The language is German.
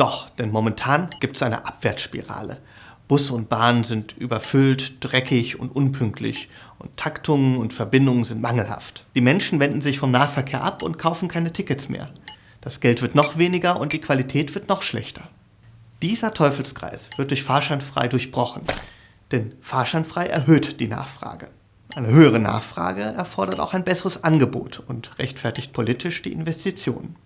Doch, denn momentan gibt es eine Abwärtsspirale. Busse und Bahnen sind überfüllt, dreckig und unpünktlich und Taktungen und Verbindungen sind mangelhaft. Die Menschen wenden sich vom Nahverkehr ab und kaufen keine Tickets mehr. Das Geld wird noch weniger und die Qualität wird noch schlechter. Dieser Teufelskreis wird durch Fahrscheinfrei durchbrochen, denn Fahrscheinfrei erhöht die Nachfrage. Eine höhere Nachfrage erfordert auch ein besseres Angebot und rechtfertigt politisch die Investitionen.